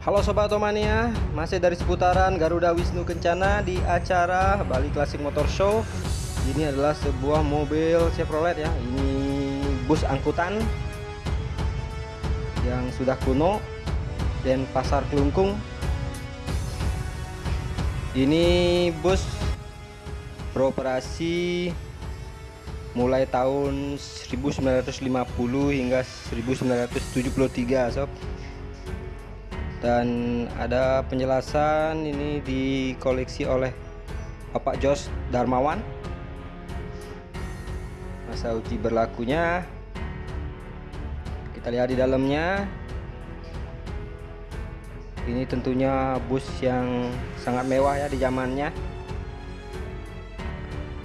Halo Sobat Otomania, masih dari seputaran Garuda Wisnu Kencana di acara Bali Classic Motor Show. Ini adalah sebuah mobil Chevrolet ya. Ini bus angkutan yang sudah kuno dan pasar kelungkung. Ini bus beroperasi mulai tahun 1950 hingga 1973 sob dan ada penjelasan ini dikoleksi oleh Bapak Jos Darmawan. Masa uji berlakunya. Kita lihat di dalamnya. Ini tentunya bus yang sangat mewah ya di zamannya.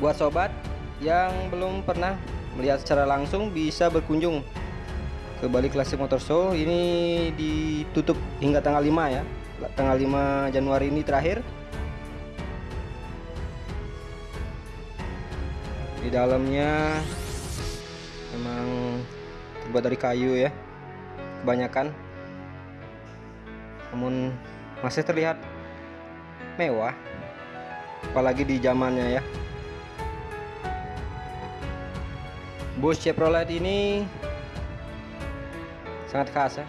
Buat sobat yang belum pernah melihat secara langsung bisa berkunjung ke Bali Classic Motor Show. Ini ditutup hingga tanggal 5 ya. Tanggal 5 Januari ini terakhir. Di dalamnya memang terbuat dari kayu ya kebanyakan. Namun masih terlihat mewah apalagi di zamannya ya. Bus Chevrolet ini sangat khas ya.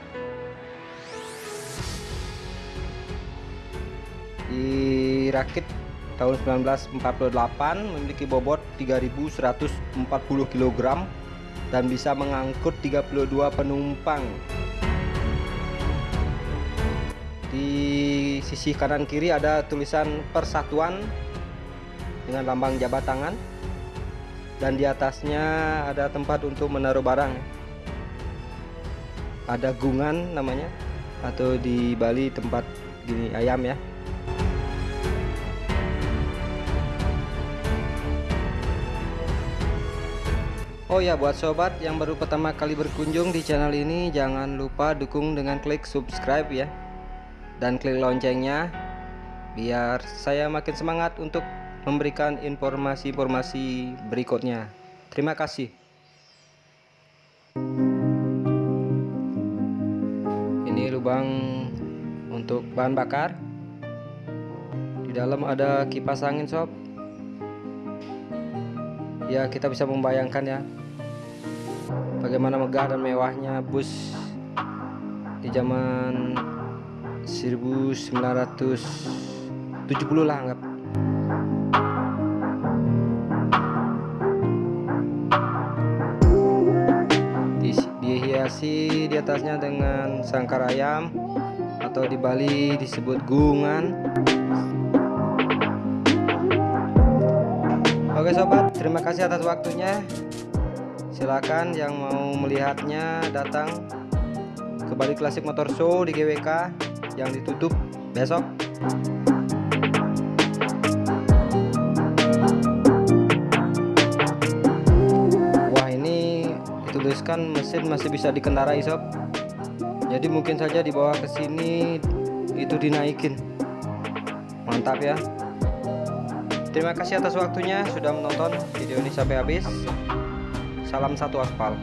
Dirakit tahun 1948 memiliki bobot 3140 kg dan bisa mengangkut 32 penumpang. Di sisi kanan kiri ada tulisan persatuan dengan lambang jabat tangan dan di atasnya ada tempat untuk menaruh barang ada gungan namanya atau di Bali tempat gini ayam ya. Oh ya buat sobat yang baru pertama kali berkunjung di channel ini jangan lupa dukung dengan klik subscribe ya. Dan klik loncengnya biar saya makin semangat untuk memberikan informasi-informasi berikutnya. Terima kasih lubang untuk bahan bakar. Di dalam ada kipas angin sob. Ya kita bisa membayangkan ya bagaimana megah dan mewahnya bus di zaman 1970 lah anggap dihiasi di atasnya dengan sangkar ayam atau di Bali disebut gungan. Oke sobat terima kasih atas waktunya. Silakan yang mau melihatnya datang ke Bali Classic Motor Show di GWK yang ditutup besok dituliskan mesin masih bisa dikendarai sob. Jadi mungkin saja dibawa ke sini itu dinaikin. Mantap ya. Terima kasih atas waktunya sudah menonton video ini sampai habis. Salam satu aspal